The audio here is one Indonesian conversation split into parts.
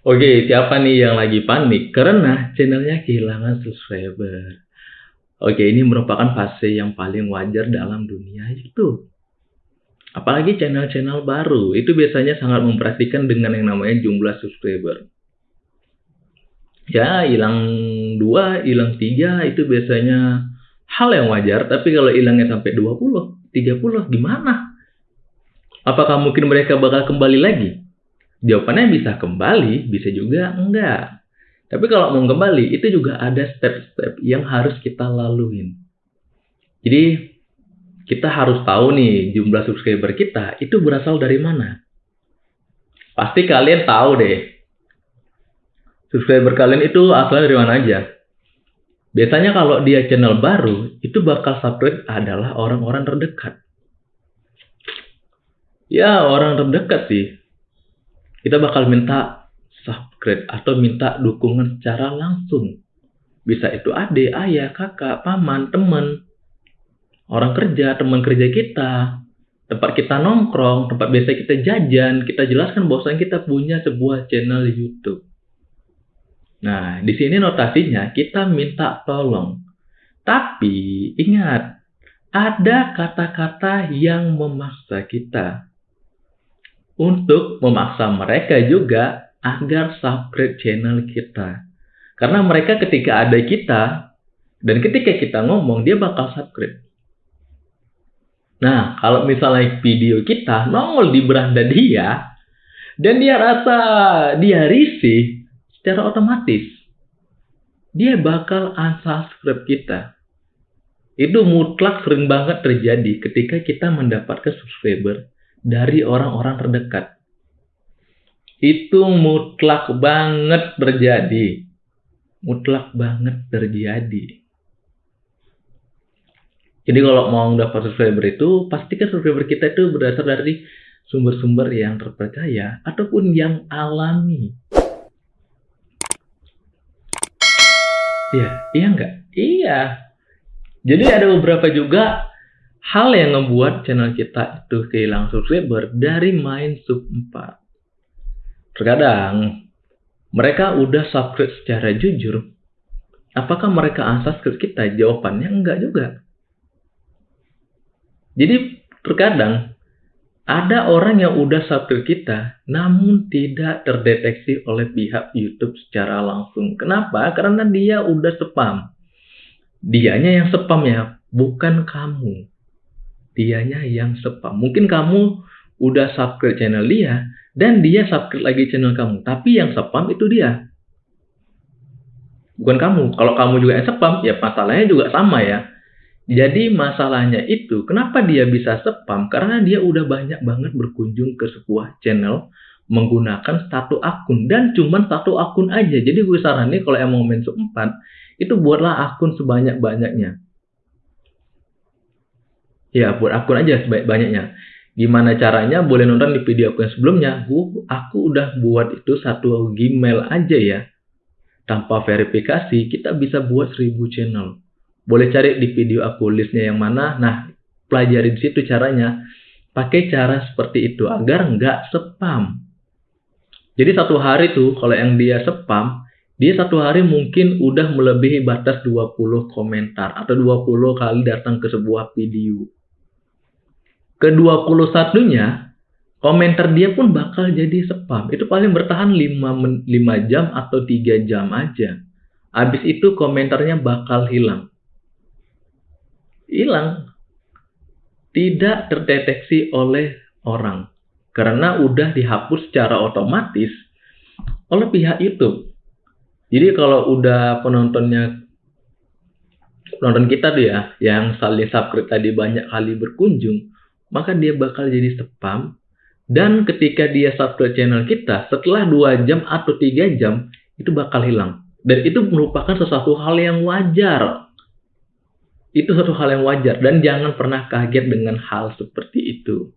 Oke, siapa nih yang lagi panik karena channelnya kehilangan subscriber? Oke, ini merupakan fase yang paling wajar dalam dunia itu. Apalagi channel-channel baru, itu biasanya sangat memperhatikan dengan yang namanya jumlah subscriber. Ya, hilang dua, hilang tiga, itu biasanya hal yang wajar. Tapi kalau hilangnya sampai 20, 30, gimana? Apakah mungkin mereka bakal kembali lagi? Jawabannya bisa kembali, bisa juga enggak. Tapi kalau mau kembali, itu juga ada step-step yang harus kita laluin. Jadi, kita harus tahu nih jumlah subscriber kita itu berasal dari mana. Pasti kalian tahu deh. Subscriber kalian itu asalnya dari mana aja. Biasanya kalau dia channel baru, itu bakal subscribe adalah orang-orang terdekat. Ya, orang terdekat sih kita bakal minta subscribe atau minta dukungan secara langsung. Bisa itu adik, ayah, kakak, paman, teman, orang kerja, teman kerja kita, tempat kita nongkrong, tempat biasa kita jajan, kita jelaskan bahwa kita punya sebuah channel YouTube. Nah, di sini notasinya kita minta tolong. Tapi ingat, ada kata-kata yang memaksa kita untuk memaksa mereka juga agar subscribe channel kita. Karena mereka ketika ada kita, dan ketika kita ngomong, dia bakal subscribe. Nah, kalau misalnya video kita nongol di beranda dia, dan dia rasa dia risih, secara otomatis, dia bakal unsubscribe kita. Itu mutlak sering banget terjadi ketika kita mendapatkan subscriber dari orang-orang terdekat. Itu mutlak banget terjadi. Mutlak banget terjadi. Jadi kalau mau dapat subscriber itu, pastikan subscriber kita itu berdasar dari sumber-sumber yang terpercaya ataupun yang alami. Iya, iya enggak? Iya. Jadi ada beberapa juga hal yang membuat channel kita itu kehilangan subscriber dari main sub 4. Terkadang mereka udah subscribe secara jujur. Apakah mereka unsubscribe kita? Jawabannya enggak juga. Jadi terkadang ada orang yang udah subscribe kita namun tidak terdeteksi oleh pihak YouTube secara langsung. Kenapa? Karena dia udah spam. Dianya yang spam ya, bukan kamu dianya yang spam. Mungkin kamu udah subscribe channel dia dan dia subscribe lagi channel kamu, tapi yang spam itu dia. Bukan kamu. Kalau kamu juga yang spam, ya masalahnya juga sama ya. Jadi masalahnya itu, kenapa dia bisa spam? Karena dia udah banyak banget berkunjung ke sebuah channel menggunakan satu akun dan cuma satu akun aja. Jadi gue saranin kalau emang main sub 4 itu buatlah akun sebanyak-banyaknya. Ya, buat akun aja sebanyak-banyaknya. Gimana caranya? Boleh nonton di video aku yang sebelumnya. Aku, aku udah buat itu satu Gmail aja ya. Tanpa verifikasi, kita bisa buat 1000 channel. Boleh cari di video aku listnya yang mana. Nah, pelajari di situ caranya. Pakai cara seperti itu agar nggak spam. Jadi satu hari tuh, kalau yang dia spam, dia satu hari mungkin udah melebihi batas 20 komentar atau 20 kali datang ke sebuah video ke-21-nya komentar dia pun bakal jadi spam. Itu paling bertahan 5, 5 jam atau 3 jam aja. Habis itu komentarnya bakal hilang. Hilang. Tidak terdeteksi oleh orang. Karena udah dihapus secara otomatis oleh pihak YouTube. Jadi kalau udah penontonnya penonton kita tuh ya, yang saling subscribe tadi banyak kali berkunjung, maka dia bakal jadi spam. Dan ketika dia subscribe channel kita, setelah 2 jam atau 3 jam, itu bakal hilang. Dan itu merupakan sesuatu hal yang wajar. Itu satu hal yang wajar. Dan jangan pernah kaget dengan hal seperti itu.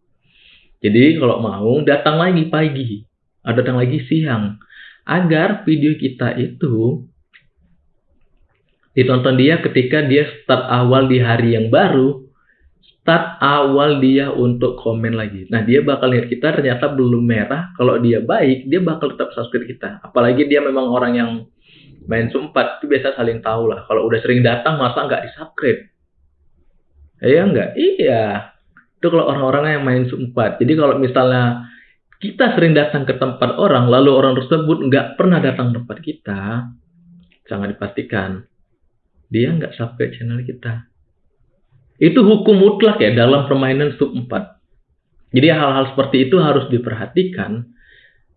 Jadi kalau mau, datang lagi pagi. Atau datang lagi siang. Agar video kita itu ditonton dia ketika dia start awal di hari yang baru start awal dia untuk komen lagi. Nah, dia bakal lihat kita ternyata belum merah. Kalau dia baik, dia bakal tetap subscribe kita. Apalagi dia memang orang yang main sumpat, itu biasa saling tahu lah. Kalau udah sering datang, masa nggak di-subscribe? Iya nggak? Iya. Itu kalau orang-orang yang main sumpat. Jadi kalau misalnya kita sering datang ke tempat orang, lalu orang tersebut nggak pernah datang ke tempat kita, sangat dipastikan dia nggak subscribe channel kita. Itu hukum mutlak ya dalam permainan sub 4. Jadi hal-hal seperti itu harus diperhatikan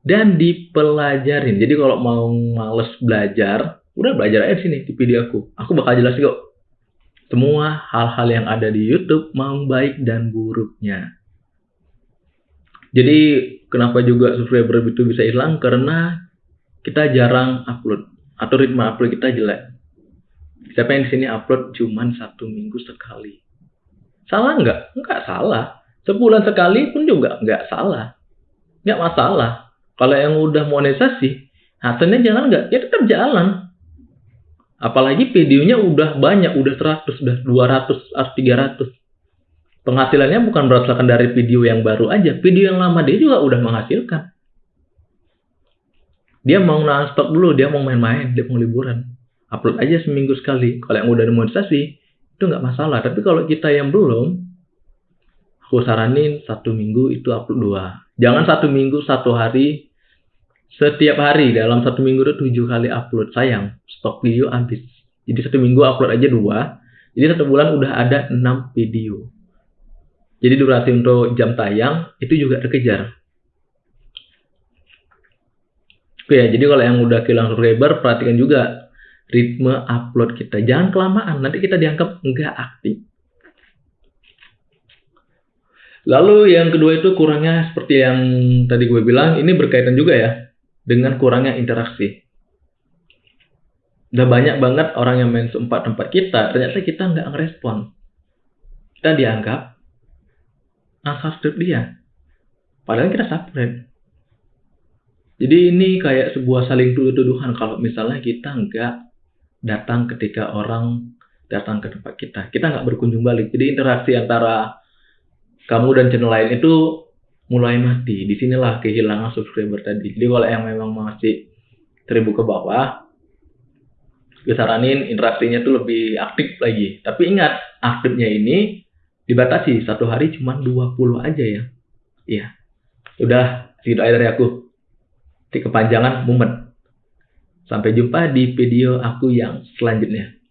dan dipelajarin. Jadi kalau mau males belajar, udah belajar aja sini di video aku. Aku bakal jelasin kok semua hal-hal yang ada di YouTube mau baik dan buruknya. Jadi kenapa juga subscriber itu bisa hilang karena kita jarang upload atau ritme upload kita jelek. Siapa yang di sini upload cuman satu minggu sekali? Salah nggak? Nggak salah. Sebulan sekali pun juga nggak salah. Nggak masalah. Kalau yang udah monetisasi, hasilnya jalan nggak? Ya tetap jalan. Apalagi videonya udah banyak, udah 100, udah 200, 300. Penghasilannya bukan berdasarkan dari video yang baru aja. Video yang lama dia juga udah menghasilkan. Dia mau non-stop dulu, dia mau main-main, dia mau liburan upload aja seminggu sekali. Kalau yang udah demonstrasi, itu nggak masalah. Tapi kalau kita yang belum, aku saranin satu minggu itu upload dua. Jangan satu minggu satu hari setiap hari dalam satu minggu itu tujuh kali upload sayang stok video habis. Jadi satu minggu upload aja dua. Jadi satu bulan udah ada enam video. Jadi durasi untuk jam tayang itu juga terkejar. Oke ya, jadi kalau yang udah kehilangan subscriber, perhatikan juga ritme upload kita. Jangan kelamaan, nanti kita dianggap nggak aktif. Lalu yang kedua itu kurangnya seperti yang tadi gue bilang, ini berkaitan juga ya dengan kurangnya interaksi. Udah banyak banget orang yang main sempat tempat kita, ternyata kita nggak ngerespon. Kita dianggap unsubscribe dia. Padahal kita subscribe. Jadi ini kayak sebuah saling tuduh-tuduhan kalau misalnya kita nggak datang ketika orang datang ke tempat kita. Kita nggak berkunjung balik. Jadi interaksi antara kamu dan channel lain itu mulai mati. Di sinilah kehilangan subscriber tadi. Jadi kalau yang memang masih seribu ke bawah, gue saranin interaksinya tuh lebih aktif lagi. Tapi ingat, aktifnya ini dibatasi. Satu hari cuma 20 aja ya. Iya. Udah, segitu aja dari aku. Kepanjangan, mumet. Sampai jumpa di video aku yang selanjutnya.